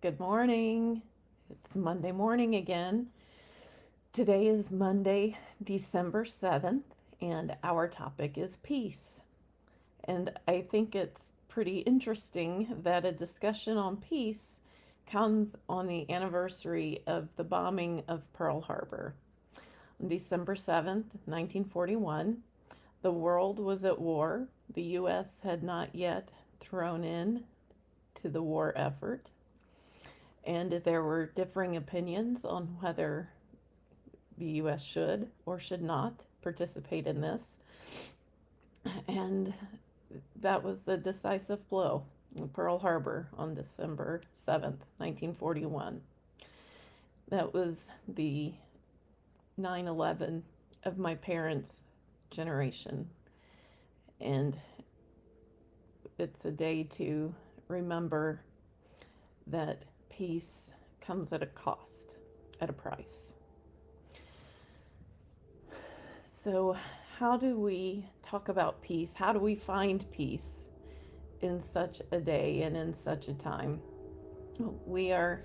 Good morning. It's Monday morning again. Today is Monday, December 7th, and our topic is peace. And I think it's pretty interesting that a discussion on peace comes on the anniversary of the bombing of Pearl Harbor. On December 7th, 1941, the world was at war. The U.S. had not yet thrown in to the war effort and there were differing opinions on whether the U.S. should or should not participate in this. And that was the decisive blow, Pearl Harbor on December 7th, 1941. That was the 9 11 of my parents' generation. And it's a day to remember that peace comes at a cost, at a price. So, how do we talk about peace? How do we find peace in such a day and in such a time? We are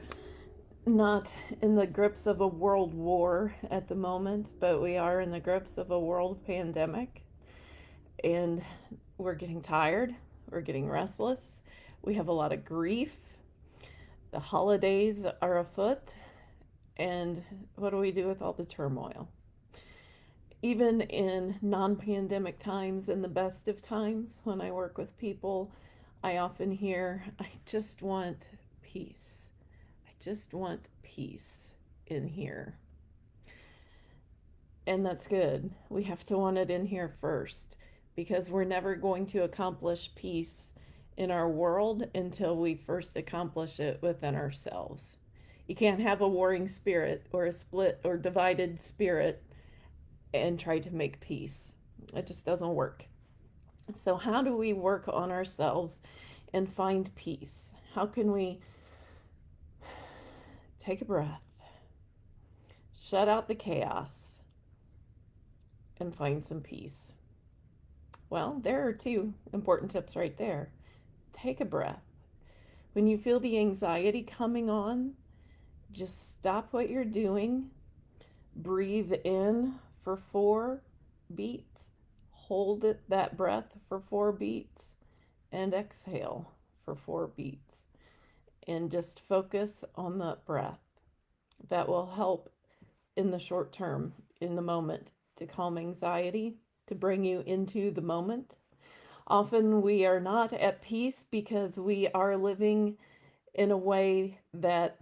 not in the grips of a world war at the moment, but we are in the grips of a world pandemic. And we're getting tired, we're getting restless, we have a lot of grief the holidays are afoot, and what do we do with all the turmoil? Even in non pandemic times and the best of times, when I work with people, I often hear, I just want peace. I just want peace in here. And that's good. We have to want it in here first because we're never going to accomplish peace in our world until we first accomplish it within ourselves. You can't have a warring spirit or a split or divided spirit and try to make peace. It just doesn't work. So, how do we work on ourselves and find peace? How can we take a breath, shut out the chaos, and find some peace? Well, there are two important tips right there take a breath. When you feel the anxiety coming on, just stop what you're doing. Breathe in for four beats. Hold it, that breath for four beats and exhale for four beats. And just focus on the breath. That will help in the short term, in the moment, to calm anxiety, to bring you into the moment Often we are not at peace because we are living in a way that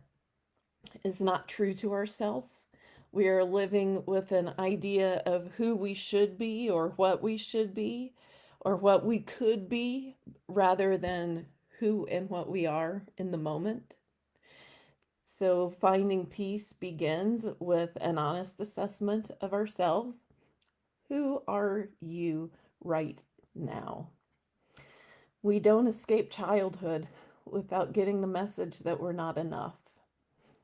is not true to ourselves. We are living with an idea of who we should be or what we should be or what we could be rather than who and what we are in the moment. So, finding peace begins with an honest assessment of ourselves. Who are you right now. We don't escape childhood without getting the message that we're not enough.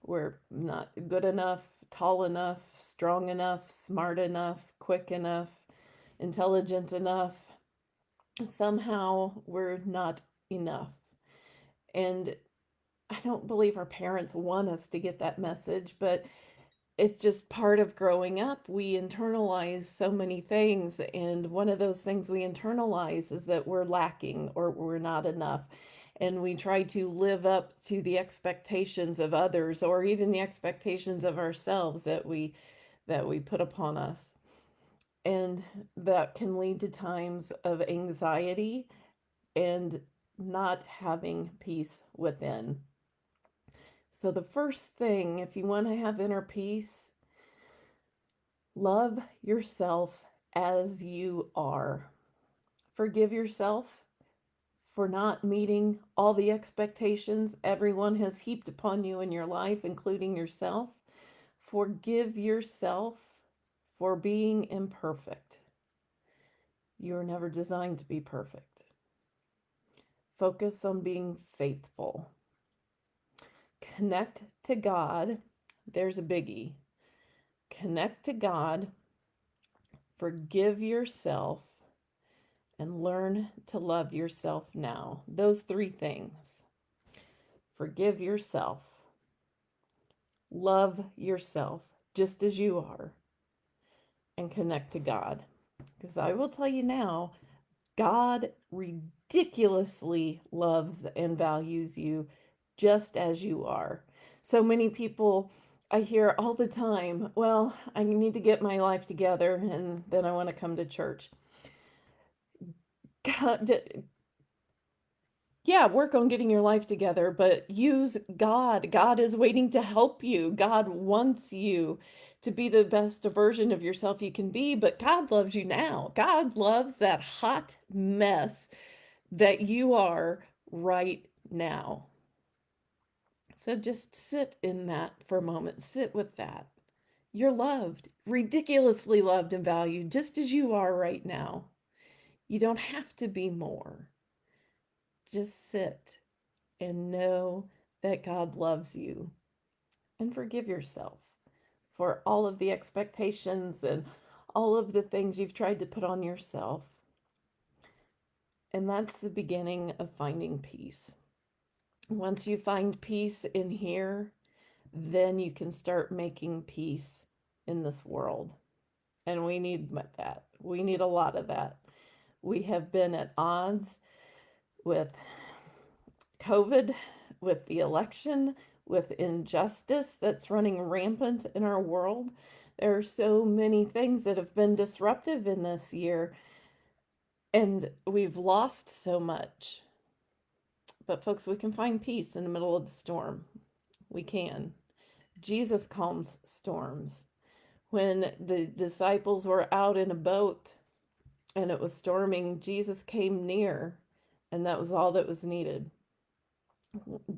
We're not good enough, tall enough, strong enough, smart enough, quick enough, intelligent enough. Somehow we're not enough. And I don't believe our parents want us to get that message, but it's just part of growing up. We internalize so many things. And one of those things we internalize is that we're lacking or we're not enough. And we try to live up to the expectations of others or even the expectations of ourselves that we that we put upon us. And that can lead to times of anxiety and not having peace within. So, the first thing, if you want to have inner peace, love yourself as you are. Forgive yourself for not meeting all the expectations everyone has heaped upon you in your life, including yourself. Forgive yourself for being imperfect. You are never designed to be perfect. Focus on being faithful connect to God. There's a biggie. Connect to God, forgive yourself, and learn to love yourself now. Those three things forgive yourself, love yourself just as you are, and connect to God. Because I will tell you now, God ridiculously loves and values you just as you are. So many people I hear all the time, well, I need to get my life together and then I want to come to church. God, yeah, work on getting your life together, but use God. God is waiting to help you. God wants you to be the best version of yourself you can be, but God loves you now. God loves that hot mess that you are right now. So just sit in that for a moment. Sit with that. You're loved, ridiculously loved and valued just as you are right now. You don't have to be more. Just sit and know that God loves you and forgive yourself for all of the expectations and all of the things you've tried to put on yourself. And that's the beginning of finding peace. Once you find peace in here, then you can start making peace in this world. And we need that. We need a lot of that. We have been at odds with COVID, with the election, with injustice that's running rampant in our world. There are so many things that have been disruptive in this year, and we've lost so much. But, folks, we can find peace in the middle of the storm. We can. Jesus calms storms. When the disciples were out in a boat and it was storming, Jesus came near and that was all that was needed.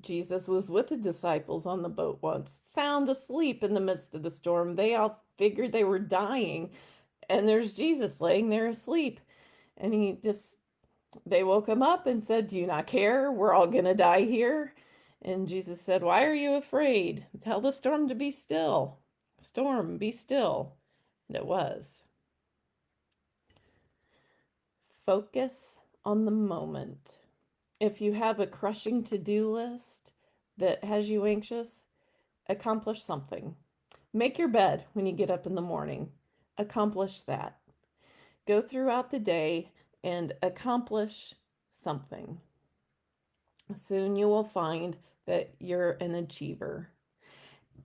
Jesus was with the disciples on the boat once, sound asleep in the midst of the storm. They all figured they were dying, and there's Jesus laying there asleep. And he just, they woke him up and said, Do you not care? We're all going to die here. And Jesus said, Why are you afraid? Tell the storm to be still. Storm, be still. And it was. Focus on the moment. If you have a crushing to do list that has you anxious, accomplish something. Make your bed when you get up in the morning. Accomplish that. Go throughout the day and accomplish something. Soon you will find that you're an achiever.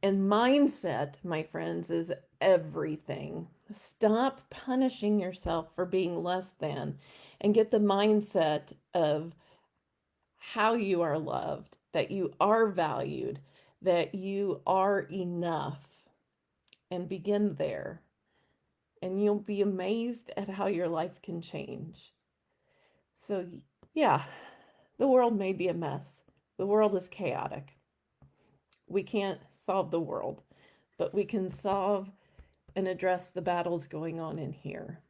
And mindset, my friends, is everything. Stop punishing yourself for being less than and get the mindset of how you are loved, that you are valued, that you are enough, and begin there. And you'll be amazed at how your life can change. So, yeah, the world may be a mess. The world is chaotic. We can't solve the world, but we can solve and address the battles going on in here.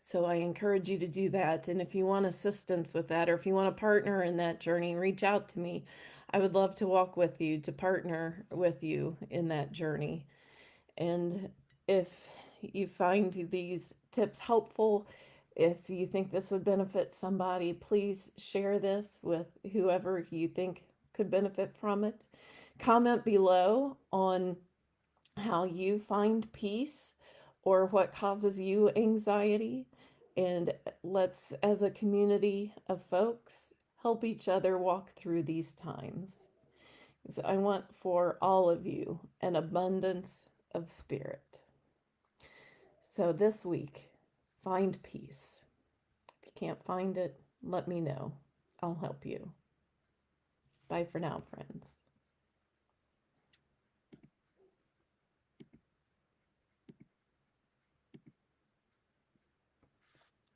So I encourage you to do that. And if you want assistance with that, or if you want to partner in that journey, reach out to me. I would love to walk with you, to partner with you in that journey. And if you find these tips helpful, if you think this would benefit somebody, please share this with whoever you think could benefit from it. Comment below on how you find peace or what causes you anxiety. And let's, as a community of folks, help each other walk through these times. So I want for all of you an abundance of spirit. So this week, find peace. If you can't find it, let me know. I'll help you. Bye for now, friends.